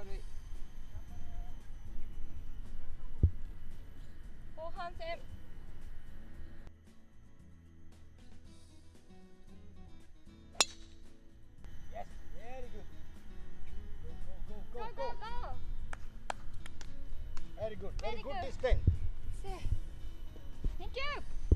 後半戦ゴーゴーゴー Very good, very, very good, good. Thank you.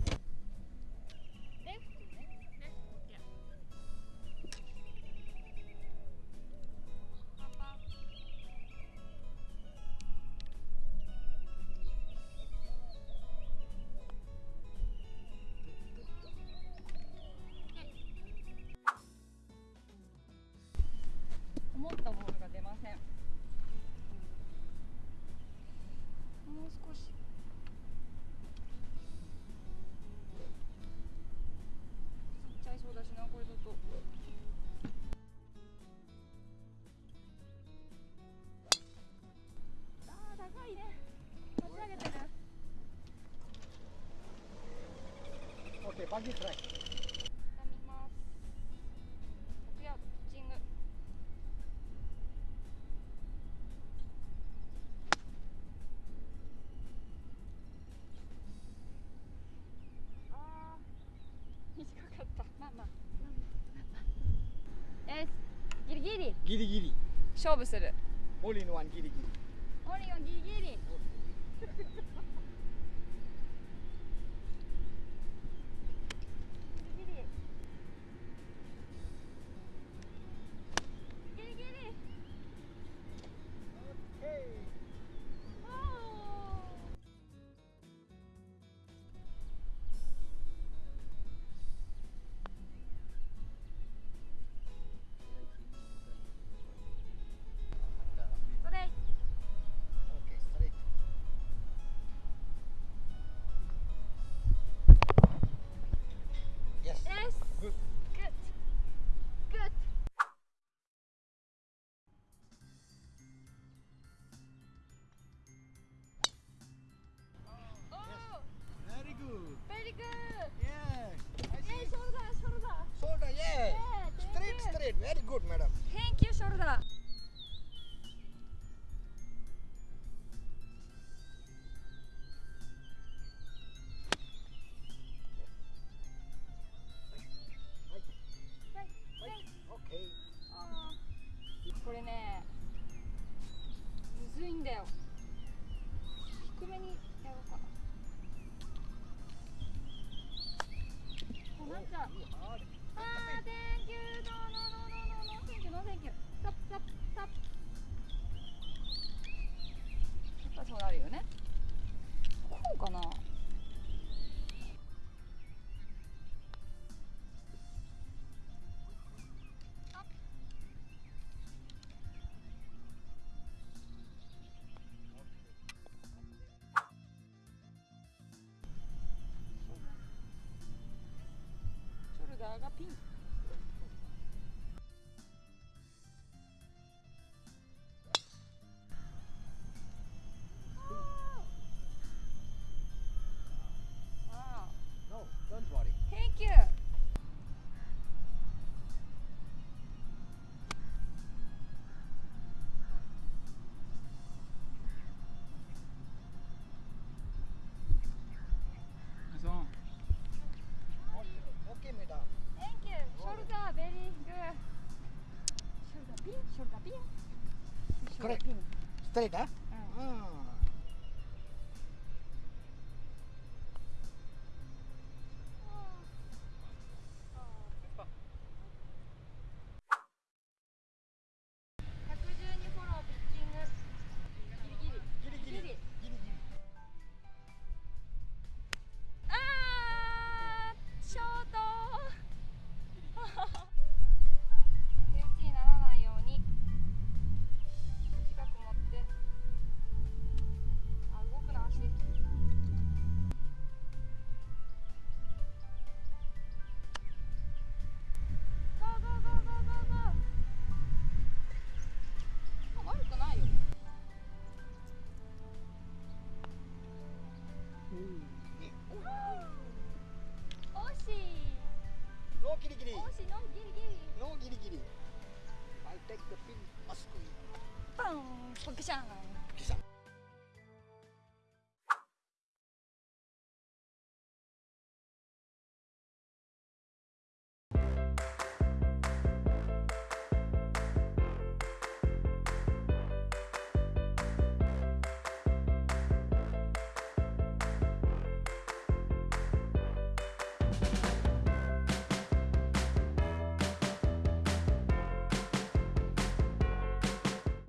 バギートライギリギリ。ギリギリ。勝負する。オリンワンギリギリ。オリンワンギリギリ。Yeah. Hey, Sharda, Shoulder, yeah. yeah. Straight, you. straight. Very good, madam. Thank you, Shoulder. happy. 取れた、うんうん、フォローピッチングギリギリ,ギリ,ギリ,ああショート。take the pin as queen. Pang, pagkasyangan.